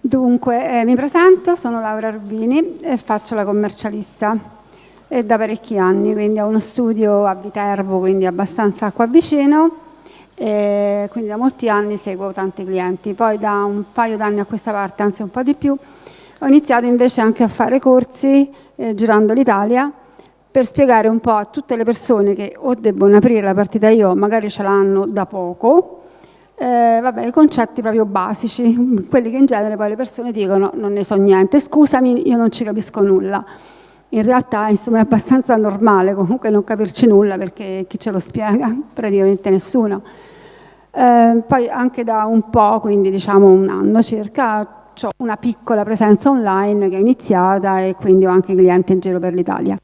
Dunque, eh, mi presento, sono Laura Rubini e faccio la commercialista e da parecchi anni, quindi ho uno studio a Viterbo, quindi abbastanza qua vicino, e quindi da molti anni seguo tanti clienti. Poi da un paio d'anni a questa parte, anzi un po' di più, ho iniziato invece anche a fare corsi eh, girando l'Italia per spiegare un po' a tutte le persone che o debbono aprire la partita io, magari ce l'hanno da poco, eh, vabbè, concetti proprio basici, quelli che in genere poi le persone dicono non ne so niente, scusami, io non ci capisco nulla. In realtà insomma, è abbastanza normale comunque non capirci nulla perché chi ce lo spiega? Praticamente nessuno. Eh, poi anche da un po', quindi diciamo un anno circa, ho una piccola presenza online che è iniziata e quindi ho anche clienti in giro per l'Italia.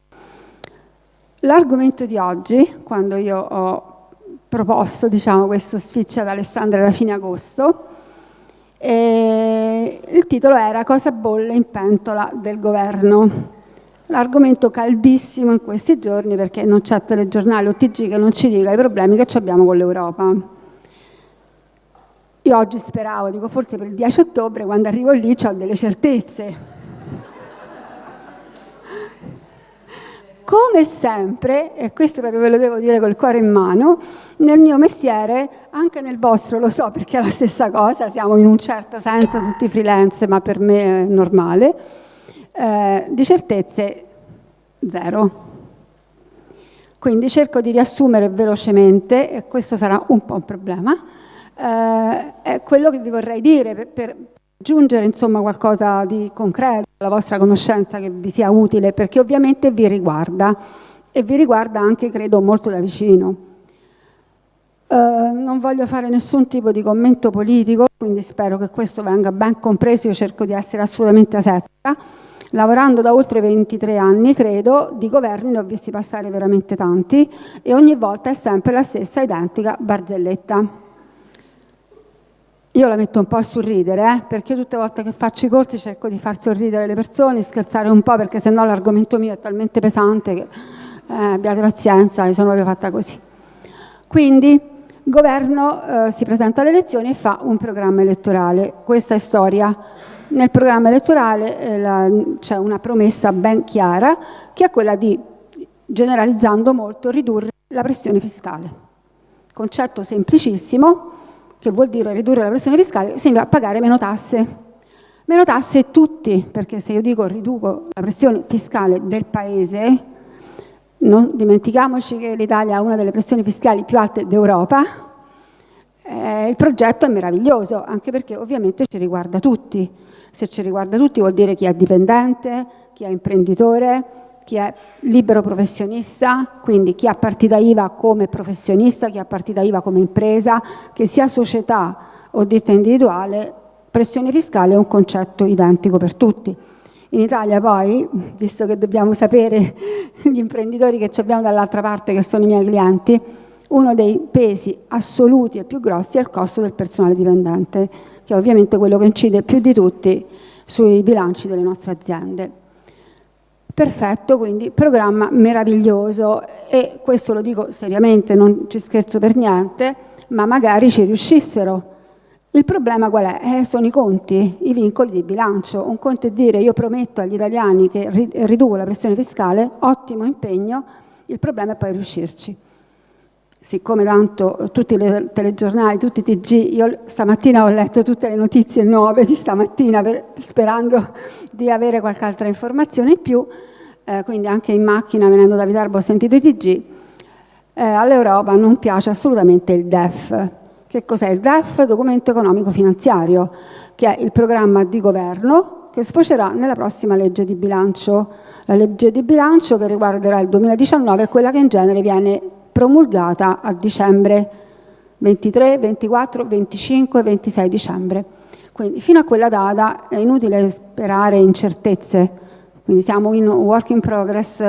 L'argomento di oggi, quando io ho proposto diciamo, questo speech ad Alessandra era fine agosto. E il titolo era Cosa bolle in pentola del governo. L'argomento caldissimo in questi giorni perché non c'è telegiornale o TG che non ci dica i problemi che abbiamo con l'Europa. Io oggi speravo, dico forse per il 10 ottobre, quando arrivo lì ho delle certezze, Come sempre, e questo proprio ve lo devo dire col cuore in mano, nel mio mestiere, anche nel vostro lo so perché è la stessa cosa, siamo in un certo senso tutti freelance, ma per me è normale, eh, di certezze zero. Quindi cerco di riassumere velocemente, e questo sarà un po' un problema, eh, è quello che vi vorrei dire per, per aggiungere insomma qualcosa di concreto alla vostra conoscenza che vi sia utile perché ovviamente vi riguarda e vi riguarda anche credo molto da vicino. Uh, non voglio fare nessun tipo di commento politico, quindi spero che questo venga ben compreso, io cerco di essere assolutamente asettica. Lavorando da oltre 23 anni, credo, di governi ne ho visti passare veramente tanti e ogni volta è sempre la stessa identica barzelletta. Io la metto un po' a sorridere, eh? perché tutte le volte che faccio i corsi cerco di far sorridere le persone, scherzare un po', perché sennò l'argomento mio è talmente pesante che eh, abbiate pazienza, io sono proprio fatta così. Quindi il governo eh, si presenta alle elezioni e fa un programma elettorale. Questa è storia. Nel programma elettorale eh, c'è una promessa ben chiara, che è quella di, generalizzando molto, ridurre la pressione fiscale. Concetto semplicissimo, che vuol dire ridurre la pressione fiscale, significa pagare meno tasse. Meno tasse tutti, perché se io dico riduco la pressione fiscale del Paese, non dimentichiamoci che l'Italia ha una delle pressioni fiscali più alte d'Europa, eh, il progetto è meraviglioso, anche perché ovviamente ci riguarda tutti. Se ci riguarda tutti vuol dire chi è dipendente, chi è imprenditore, chi è libero professionista, quindi chi ha partita IVA come professionista, chi ha partita IVA come impresa, che sia società o ditta individuale, pressione fiscale è un concetto identico per tutti. In Italia poi, visto che dobbiamo sapere gli imprenditori che abbiamo dall'altra parte, che sono i miei clienti, uno dei pesi assoluti e più grossi è il costo del personale dipendente, che è ovviamente quello che incide più di tutti sui bilanci delle nostre aziende. Perfetto, quindi programma meraviglioso e questo lo dico seriamente, non ci scherzo per niente, ma magari ci riuscissero. Il problema qual è? Eh, sono i conti, i vincoli di bilancio. Un conto è dire io prometto agli italiani che riduco la pressione fiscale, ottimo impegno, il problema è poi riuscirci. Siccome tanto tutti i telegiornali, tutti i TG, io stamattina ho letto tutte le notizie nuove di stamattina per, sperando di avere qualche altra informazione in più, eh, quindi anche in macchina venendo da Viterbo ho sentito i TG, eh, all'Europa non piace assolutamente il DEF. Che cos'è il DEF? Documento economico finanziario, che è il programma di governo che sfocerà nella prossima legge di bilancio. La legge di bilancio che riguarderà il 2019 è quella che in genere viene promulgata a dicembre 23, 24, 25, 26 dicembre. Quindi fino a quella data è inutile sperare incertezze quindi siamo in un work in progress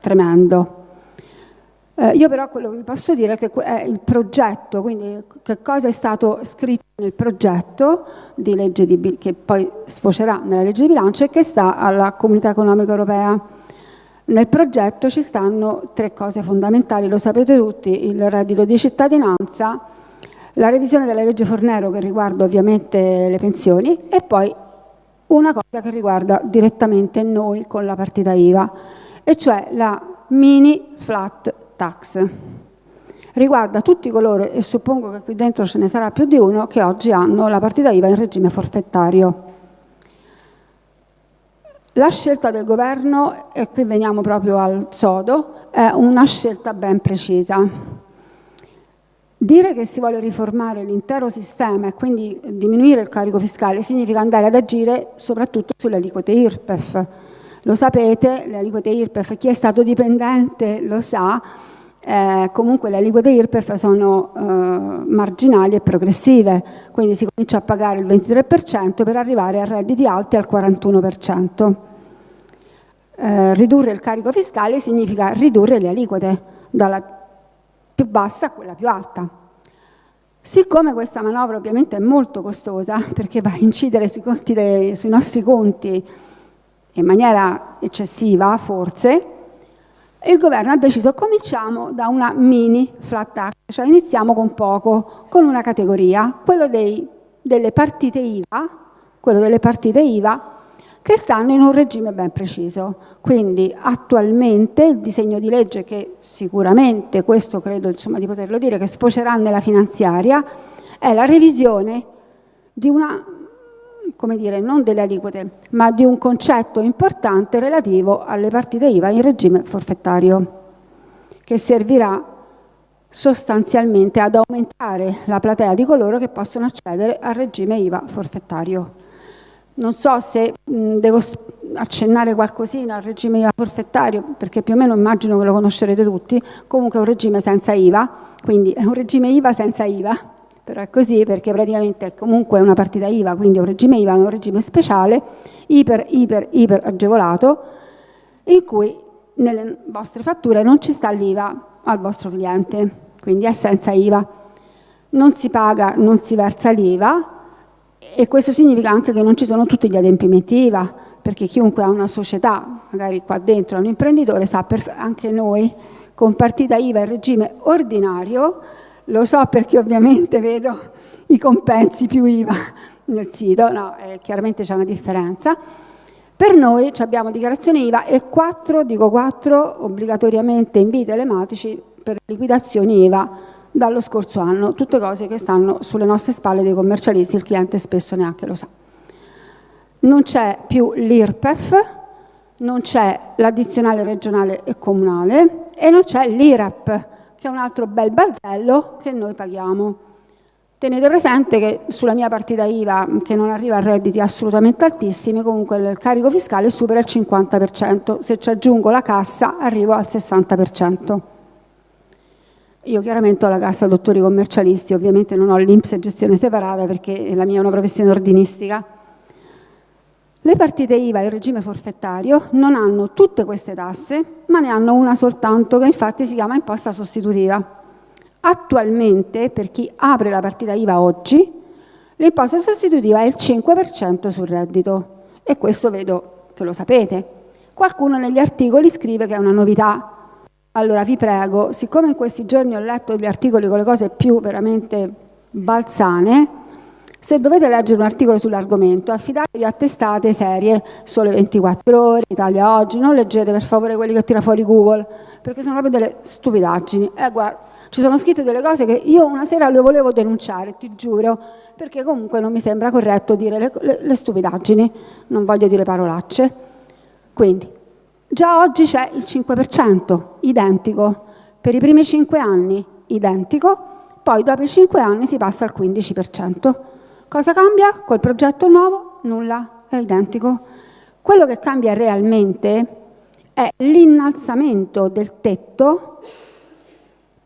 tremendo. Eh, io però quello che vi posso dire è che è il progetto, quindi che cosa è stato scritto nel progetto di legge di, che poi sfocerà nella legge di bilancio e che sta alla Comunità Economica Europea. Nel progetto ci stanno tre cose fondamentali, lo sapete tutti, il reddito di cittadinanza, la revisione della legge Fornero che riguarda ovviamente le pensioni e poi una cosa che riguarda direttamente noi con la partita IVA, e cioè la mini flat tax. Riguarda tutti coloro, e suppongo che qui dentro ce ne sarà più di uno, che oggi hanno la partita IVA in regime forfettario. La scelta del governo, e qui veniamo proprio al sodo, è una scelta ben precisa. Dire che si vuole riformare l'intero sistema e quindi diminuire il carico fiscale significa andare ad agire soprattutto sulle aliquote IRPEF. Lo sapete, le aliquote IRPEF, chi è stato dipendente lo sa, eh, comunque le aliquote IRPEF sono eh, marginali e progressive, quindi si comincia a pagare il 23% per arrivare a redditi alti al 41%. Eh, ridurre il carico fiscale significa ridurre le aliquote dalla più bassa a quella più alta. Siccome questa manovra ovviamente è molto costosa perché va a incidere sui, dei, sui nostri conti in maniera eccessiva forse, il governo ha deciso cominciamo da una mini flat tax, cioè iniziamo con poco, con una categoria, quello dei, delle partite IVA, quello delle partite IVA che stanno in un regime ben preciso. Quindi attualmente il disegno di legge che sicuramente, questo credo insomma, di poterlo dire, che sfocerà nella finanziaria, è la revisione di una come dire, non delle aliquote, ma di un concetto importante relativo alle partite IVA in regime forfettario, che servirà sostanzialmente ad aumentare la platea di coloro che possono accedere al regime IVA forfettario. Non so se mh, devo accennare qualcosina al regime IVA forfettario, perché più o meno immagino che lo conoscerete tutti, comunque è un regime senza IVA, quindi è un regime IVA senza IVA, però è così perché praticamente è comunque una partita IVA, quindi è un regime IVA, è un regime speciale, iper, iper, iper agevolato, in cui nelle vostre fatture non ci sta l'IVA al vostro cliente, quindi è senza IVA. Non si paga, non si versa l'IVA e questo significa anche che non ci sono tutti gli adempimenti IVA, perché chiunque ha una società, magari qua dentro è un imprenditore, sa anche noi con partita IVA in regime ordinario lo so perché ovviamente vedo i compensi più IVA nel sito, no, eh, chiaramente c'è una differenza. Per noi abbiamo dichiarazione IVA e quattro, dico quattro, obbligatoriamente inviti telematici per liquidazioni IVA dallo scorso anno, tutte cose che stanno sulle nostre spalle dei commercialisti, il cliente spesso neanche lo sa. Non c'è più l'IRPEF, non c'è l'addizionale regionale e comunale e non c'è l'IRAP, che è un altro bel balzello che noi paghiamo. Tenete presente che sulla mia partita IVA, che non arriva a redditi assolutamente altissimi, comunque il carico fiscale supera il 50%, se ci aggiungo la cassa arrivo al 60%. Io chiaramente ho la cassa dottori commercialisti, ovviamente non ho l'Inps e gestione separata perché la mia è una professione ordinistica. Le partite IVA in regime forfettario non hanno tutte queste tasse, ma ne hanno una soltanto che infatti si chiama imposta sostitutiva. Attualmente, per chi apre la partita IVA oggi, l'imposta sostitutiva è il 5% sul reddito e questo vedo che lo sapete. Qualcuno negli articoli scrive che è una novità. Allora vi prego, siccome in questi giorni ho letto gli articoli con le cose più veramente balzane, se dovete leggere un articolo sull'argomento, affidatevi a testate serie, Sole 24 Ore, Italia Oggi, non leggete per favore quelli che tira fuori Google, perché sono proprio delle stupidaggini. Eh, guarda, ci sono scritte delle cose che io una sera le volevo denunciare, ti giuro, perché comunque non mi sembra corretto dire le, le, le stupidaggini, non voglio dire parolacce. Quindi, già oggi c'è il 5%, identico, per i primi 5 anni identico, poi dopo i 5 anni si passa al 15%. Cosa cambia col progetto nuovo? Nulla, è identico. Quello che cambia realmente è l'innalzamento del tetto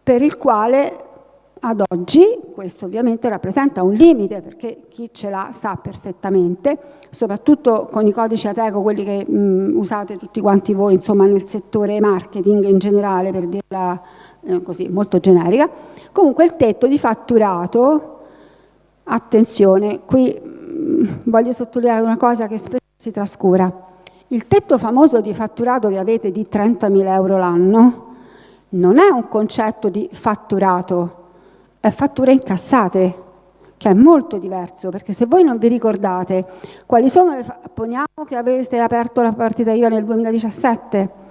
per il quale ad oggi, questo ovviamente rappresenta un limite perché chi ce l'ha sa perfettamente, soprattutto con i codici Ateco, quelli che mh, usate tutti quanti voi insomma, nel settore marketing in generale per dirla eh, così molto generica, comunque il tetto di fatturato Attenzione, qui mm, voglio sottolineare una cosa che spesso si trascura. Il tetto famoso di fatturato che avete di 30.000 euro l'anno non è un concetto di fatturato, è fatture incassate. che è molto diverso, perché se voi non vi ricordate quali sono le... poniamo che avete aperto la partita IVA nel 2017,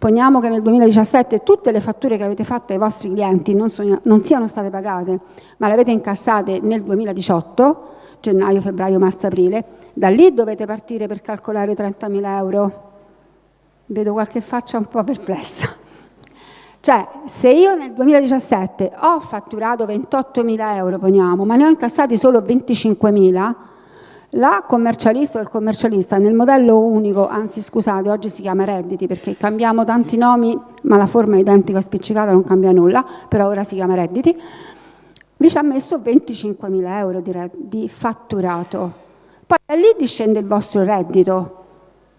poniamo che nel 2017 tutte le fatture che avete fatto ai vostri clienti non, sono, non siano state pagate, ma le avete incassate nel 2018, gennaio, febbraio, marzo, aprile, da lì dovete partire per calcolare 30.000 euro. Vedo qualche faccia un po' perplessa. Cioè, se io nel 2017 ho fatturato 28.000 euro, poniamo, ma ne ho incassati solo 25.000, la commercialista o il commercialista nel modello unico, anzi scusate, oggi si chiama redditi perché cambiamo tanti nomi, ma la forma è identica spiccicata, non cambia nulla, però ora si chiama redditi, vi ci ha messo 25.000 euro di, di fatturato. Poi da lì discende il vostro reddito,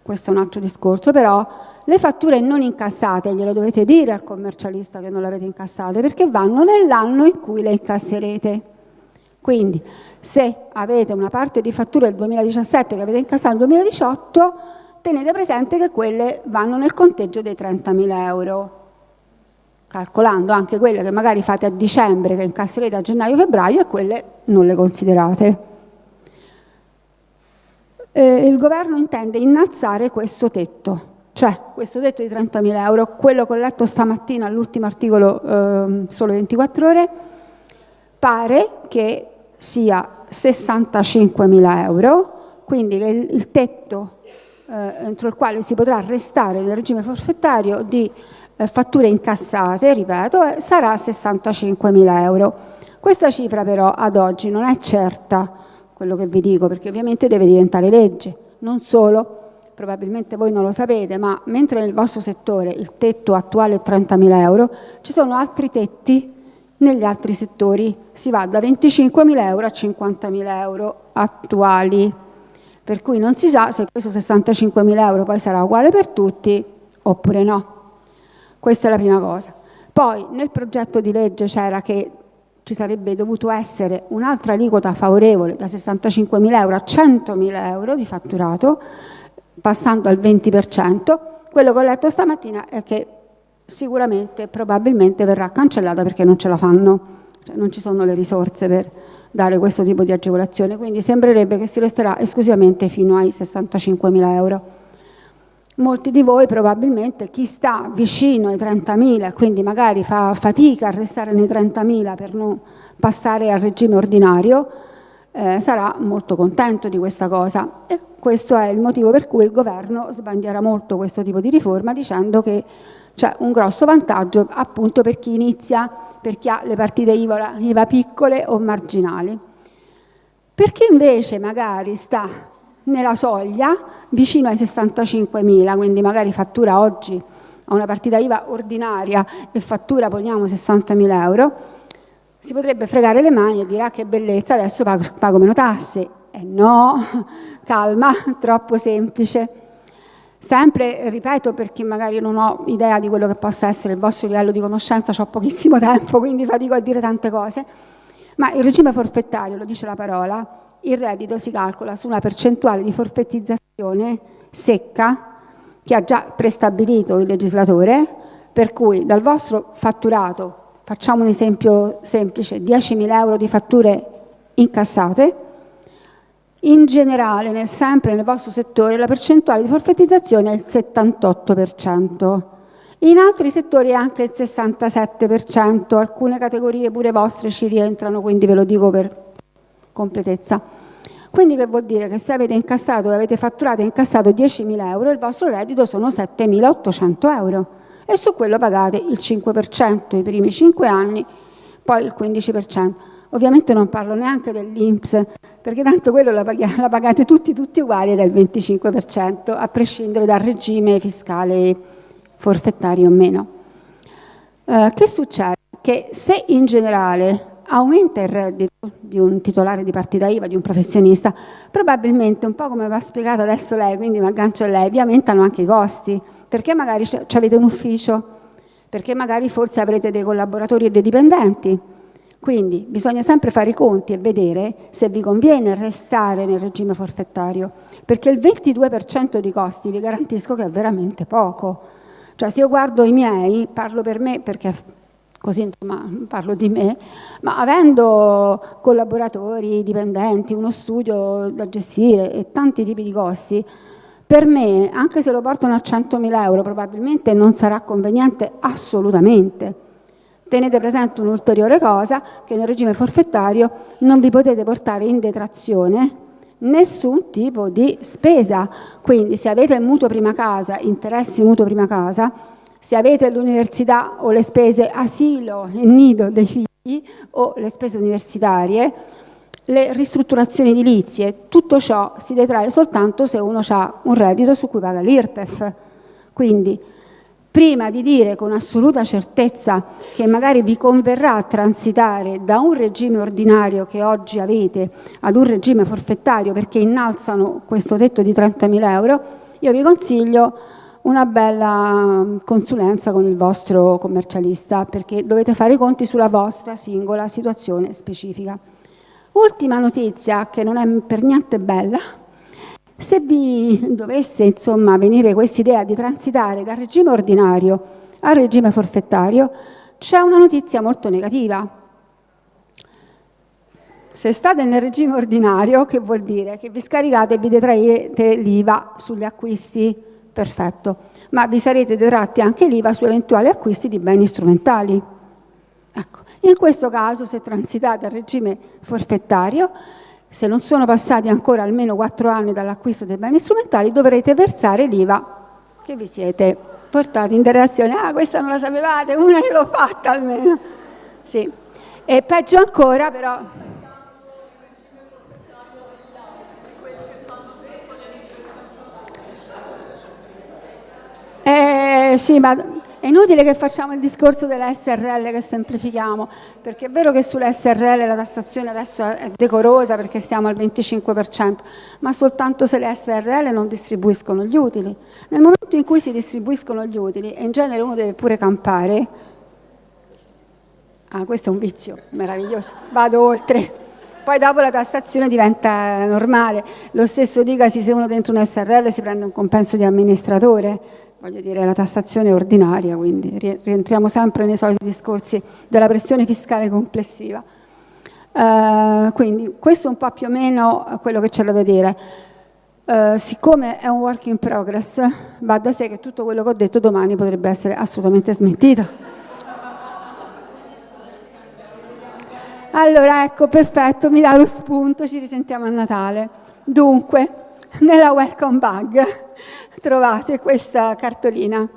questo è un altro discorso, però le fatture non incassate, glielo dovete dire al commercialista che non le avete incassate, perché vanno nell'anno in cui le incasserete. Quindi, se avete una parte di fatture del 2017 che avete incassato nel 2018, tenete presente che quelle vanno nel conteggio dei 30.000 euro, calcolando anche quelle che magari fate a dicembre, che incasserete a gennaio-febbraio e quelle non le considerate. Eh, il governo intende innalzare questo tetto, cioè, questo tetto di 30.000 euro, quello che ho letto stamattina all'ultimo articolo eh, solo 24 ore, pare che sia 65.000 euro, quindi il tetto eh, entro il quale si potrà restare nel regime forfettario di eh, fatture incassate, ripeto, eh, sarà 65.000 euro. Questa cifra però ad oggi non è certa, quello che vi dico, perché ovviamente deve diventare legge, non solo probabilmente voi non lo sapete, ma mentre nel vostro settore il tetto attuale è 30.000 euro, ci sono altri tetti negli altri settori, si va da 25.000 euro a 50.000 euro attuali, per cui non si sa se questo 65.000 euro poi sarà uguale per tutti oppure no. Questa è la prima cosa. Poi nel progetto di legge c'era che ci sarebbe dovuto essere un'altra aliquota favorevole da 65.000 euro a 100.000 euro di fatturato, passando al 20%, quello che ho letto stamattina è che sicuramente, probabilmente verrà cancellata perché non ce la fanno, cioè non ci sono le risorse per dare questo tipo di agevolazione, quindi sembrerebbe che si resterà esclusivamente fino ai 65.000 euro. Molti di voi probabilmente, chi sta vicino ai 30.000 quindi magari fa fatica a restare nei 30.000 per non passare al regime ordinario, eh, sarà molto contento di questa cosa. E questo è il motivo per cui il governo sbandierà molto questo tipo di riforma dicendo che c'è un grosso vantaggio appunto per chi inizia, per chi ha le partite IVA, IVA piccole o marginali. Per chi invece magari sta nella soglia vicino ai 65.000, quindi magari fattura oggi a una partita IVA ordinaria e fattura poniamo 60.000 euro, si potrebbe fregare le mani e dire ah, che bellezza, adesso pago, pago meno tasse. Eh no, calma, troppo semplice. Sempre, ripeto, perché magari non ho idea di quello che possa essere il vostro livello di conoscenza, ho pochissimo tempo, quindi fatico a dire tante cose, ma il regime forfettario, lo dice la parola, il reddito si calcola su una percentuale di forfettizzazione secca che ha già prestabilito il legislatore, per cui dal vostro fatturato facciamo un esempio semplice, 10.000 euro di fatture incassate, in generale, nel, sempre nel vostro settore, la percentuale di forfettizzazione è il 78%. In altri settori è anche il 67%, alcune categorie pure vostre ci rientrano, quindi ve lo dico per completezza. Quindi che vuol dire che se avete incassato e avete fatturato e incassato 10.000 euro, il vostro reddito sono 7.800 euro e su quello pagate il 5% i primi 5 anni, poi il 15%. Ovviamente non parlo neanche dell'Inps, perché tanto quello la, la, pagate tutti, tutti uguali il 25%, a prescindere dal regime fiscale forfettario o meno. Eh, che succede? Che se in generale aumenta il reddito di un titolare di partita IVA, di un professionista, probabilmente, un po' come va spiegato adesso lei, quindi mi aggancio a lei, vi aumentano anche i costi, perché magari avete un ufficio, perché magari forse avrete dei collaboratori e dei dipendenti. Quindi bisogna sempre fare i conti e vedere se vi conviene restare nel regime forfettario, perché il 22% di costi vi garantisco che è veramente poco. Cioè se io guardo i miei, parlo per me perché così insomma, parlo di me, ma avendo collaboratori, dipendenti, uno studio da gestire e tanti tipi di costi, per me, anche se lo portano a 100.000 euro, probabilmente non sarà conveniente assolutamente. Tenete presente un'ulteriore cosa, che nel regime forfettario non vi potete portare in detrazione nessun tipo di spesa. Quindi se avete il mutuo prima casa, interessi mutuo prima casa, se avete l'università o le spese asilo e nido dei figli o le spese universitarie, le ristrutturazioni edilizie, tutto ciò si detrae soltanto se uno ha un reddito su cui paga l'IRPEF. Quindi prima di dire con assoluta certezza che magari vi converrà transitare da un regime ordinario che oggi avete ad un regime forfettario perché innalzano questo tetto di 30.000 euro, io vi consiglio una bella consulenza con il vostro commercialista perché dovete fare i conti sulla vostra singola situazione specifica. Ultima notizia che non è per niente bella, se vi dovesse insomma venire questa idea di transitare dal regime ordinario al regime forfettario, c'è una notizia molto negativa. Se state nel regime ordinario, che vuol dire? Che vi scaricate e vi detraete l'IVA sugli acquisti perfetto, ma vi sarete detratti anche l'IVA su eventuali acquisti di beni strumentali. Ecco. In questo caso, se transitate al regime forfettario, se non sono passati ancora almeno quattro anni dall'acquisto dei beni strumentali, dovrete versare l'IVA che vi siete portati in relazione. Ah, questa non la sapevate, una che l'ho fatta almeno. Sì. E peggio ancora, però, Eh, sì, ma è inutile che facciamo il discorso della SRL che semplifichiamo, perché è vero che sulla SRL la tassazione adesso è decorosa perché stiamo al 25%, ma soltanto se le SRL non distribuiscono gli utili. Nel momento in cui si distribuiscono gli utili, e in genere uno deve pure campare, ah questo è un vizio meraviglioso, vado oltre, poi dopo la tassazione diventa normale, lo stesso dicasi se uno dentro un SRL si prende un compenso di amministratore, voglio dire, la tassazione ordinaria, quindi rientriamo sempre nei soliti discorsi della pressione fiscale complessiva. Uh, quindi questo è un po' più o meno quello che c'è da dire. Uh, siccome è un work in progress, va da sé che tutto quello che ho detto domani potrebbe essere assolutamente smentito. Allora, ecco, perfetto, mi dà lo spunto, ci risentiamo a Natale. Dunque, nella welcome bag trovate questa cartolina.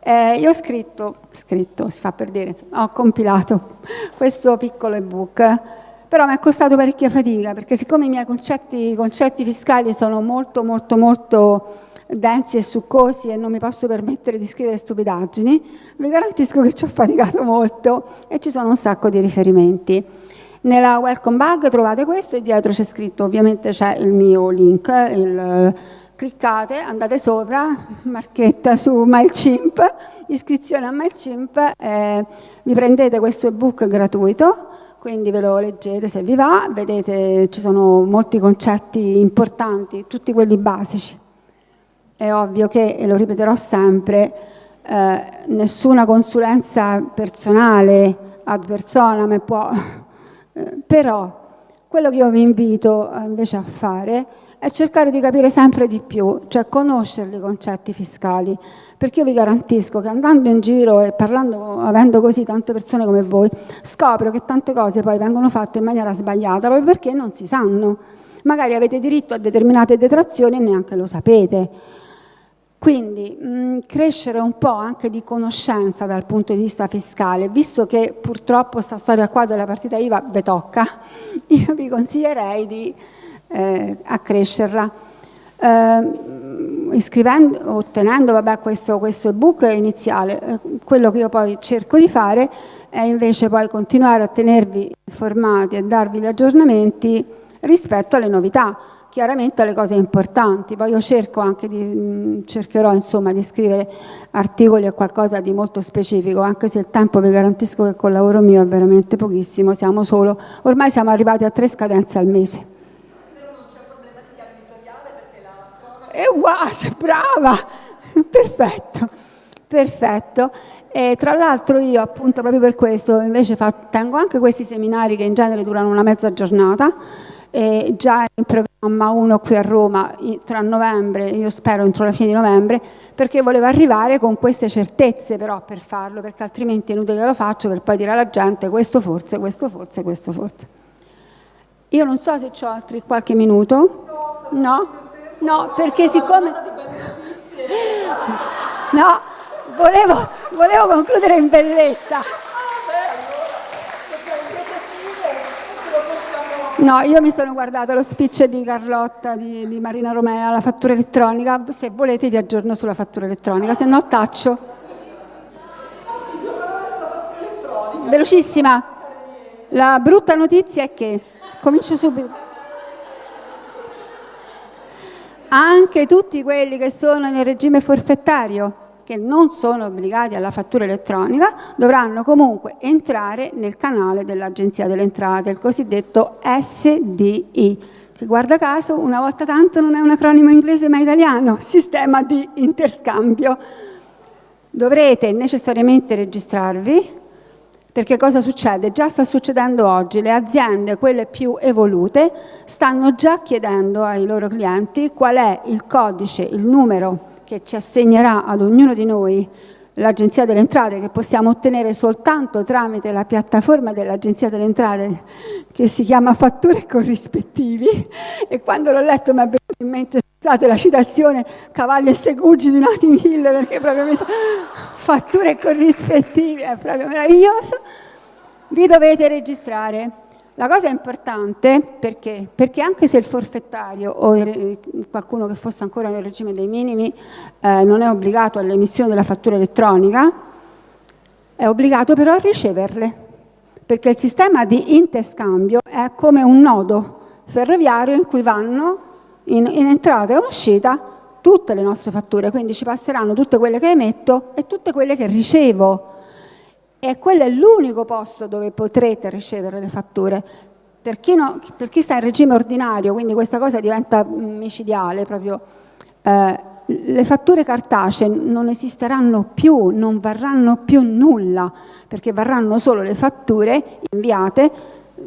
Eh, io ho scritto, scritto, si fa per dire, insomma, ho compilato questo piccolo ebook, però mi è costato parecchia fatica perché siccome i miei concetti, concetti fiscali sono molto molto molto densi e succosi e non mi posso permettere di scrivere stupidaggini, vi garantisco che ci ho faticato molto e ci sono un sacco di riferimenti. Nella welcome bag trovate questo e dietro c'è scritto, ovviamente c'è il mio link, il, cliccate, andate sopra, marchetta su MailChimp, iscrizione a MailChimp, eh, vi prendete questo ebook gratuito, quindi ve lo leggete se vi va, vedete ci sono molti concetti importanti, tutti quelli basici. È ovvio che, e lo ripeterò sempre, eh, nessuna consulenza personale ad personam può eh, però quello che io vi invito eh, invece a fare è cercare di capire sempre di più, cioè conoscere i concetti fiscali, perché io vi garantisco che andando in giro e parlando, avendo così tante persone come voi, scopro che tante cose poi vengono fatte in maniera sbagliata, proprio perché non si sanno. Magari avete diritto a determinate detrazioni e neanche lo sapete. Quindi mh, crescere un po' anche di conoscenza dal punto di vista fiscale, visto che purtroppo questa storia qua della partita IVA ve tocca, io vi consiglierei di eh, accrescerla. Eh, iscrivendo, ottenendo vabbè, questo, questo ebook iniziale, eh, quello che io poi cerco di fare è invece poi continuare a tenervi informati e darvi gli aggiornamenti rispetto alle novità chiaramente le cose importanti, poi io cerco anche di, mm, cercherò insomma di scrivere articoli e qualcosa di molto specifico, anche se il tempo vi garantisco che col lavoro mio è veramente pochissimo, siamo solo, ormai siamo arrivati a tre scadenze al mese. Però non c'è problema di chiave E wow, sei brava! Perfetto. Perfetto. E tra l'altro io appunto proprio per questo invece tengo anche questi seminari che in genere durano una mezza giornata e già in programma uno qui a Roma tra novembre, io spero entro la fine di novembre, perché volevo arrivare con queste certezze però per farlo, perché altrimenti è inutile che lo faccio per poi dire alla gente questo forse, questo forse, questo forse. Io non so se ho altri qualche minuto. No? No, perché siccome... No, volevo, volevo concludere in bellezza. No, io mi sono guardata lo speech di Carlotta, di, di, Marina Romea, la fattura elettronica, se volete vi aggiorno sulla fattura elettronica, se no taccio. Velocissima, la brutta notizia è che, comincio subito, anche tutti quelli che sono nel regime forfettario, che non sono obbligati alla fattura elettronica dovranno comunque entrare nel canale dell'Agenzia delle Entrate, il cosiddetto SDI, che guarda caso una volta tanto non è un acronimo inglese ma italiano, sistema di interscambio. Dovrete necessariamente registrarvi, perché cosa succede? Già sta succedendo oggi, le aziende, quelle più evolute, stanno già chiedendo ai loro clienti qual è il codice, il numero che ci assegnerà ad ognuno di noi l'Agenzia delle Entrate che possiamo ottenere soltanto tramite la piattaforma dell'Agenzia delle Entrate che si chiama Fatture Corrispettivi e quando l'ho letto mi è venuto in mente scusate la citazione Cavalli e Segugi di Nati Hill perché proprio mi sa Fatture Corrispettivi è proprio meraviglioso. Vi dovete registrare. La cosa importante perché? perché anche se il forfettario o qualcuno che fosse ancora nel regime dei minimi eh, non è obbligato all'emissione della fattura elettronica, è obbligato però a riceverle, perché il sistema di interscambio è come un nodo ferroviario in cui vanno in, in entrata e uscita tutte le nostre fatture, quindi ci passeranno tutte quelle che emetto e tutte quelle che ricevo e quello è l'unico posto dove potrete ricevere le fatture. Per chi, no, per chi, sta in regime ordinario, quindi questa cosa diventa micidiale proprio, eh, le fatture cartacee non esisteranno più, non varranno più nulla, perché varranno solo le fatture inviate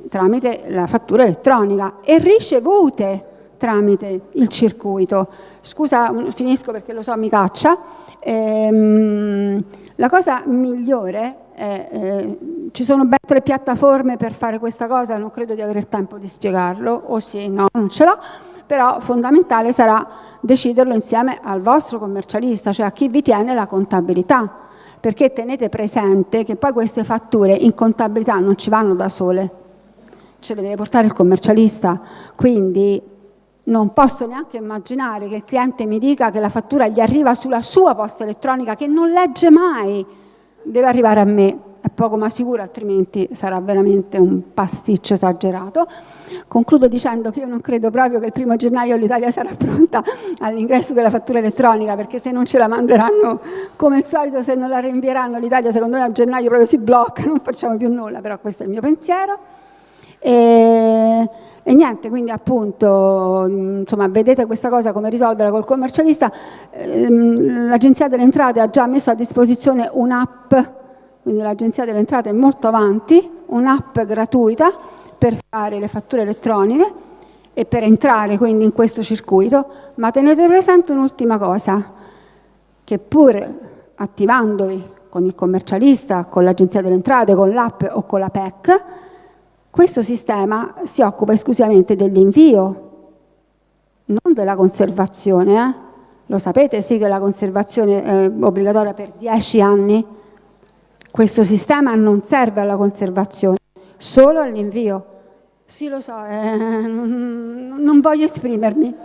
tramite la fattura elettronica e ricevute tramite il circuito. Scusa, finisco perché lo so, mi caccia. Ehm, la cosa migliore eh, eh, ci sono ben tre piattaforme per fare questa cosa, non credo di avere il tempo di spiegarlo, o sì, no, non ce l'ho, però fondamentale sarà deciderlo insieme al vostro commercialista, cioè a chi vi tiene la contabilità, perché tenete presente che poi queste fatture in contabilità non ci vanno da sole, ce le deve portare il commercialista, quindi non posso neanche immaginare che il cliente mi dica che la fattura gli arriva sulla sua posta elettronica che non legge mai, deve arrivare a me, è poco ma sicuro, altrimenti sarà veramente un pasticcio esagerato. Concludo dicendo che io non credo proprio che il primo gennaio l'Italia sarà pronta all'ingresso della fattura elettronica, perché se non ce la manderanno come al solito, se non la rinvieranno l'Italia, secondo me a gennaio proprio si blocca, non facciamo più nulla, però questo è il mio pensiero. E, e niente, quindi appunto, insomma, vedete questa cosa come risolverla col commercialista. Ehm, L'Agenzia delle Entrate ha già messo a disposizione un'app, quindi l'Agenzia delle Entrate è molto avanti, un'app gratuita per fare le fatture elettroniche e per entrare quindi in questo circuito, ma tenete presente un'ultima cosa, che pur attivandovi con il commercialista, con l'Agenzia delle Entrate, con l'app o con la PEC, questo sistema si occupa esclusivamente dell'invio, non della conservazione. Eh? Lo sapete sì che la conservazione è obbligatoria per 10 anni? Questo sistema non serve alla conservazione, solo all'invio. Sì, lo so, eh, non voglio esprimermi.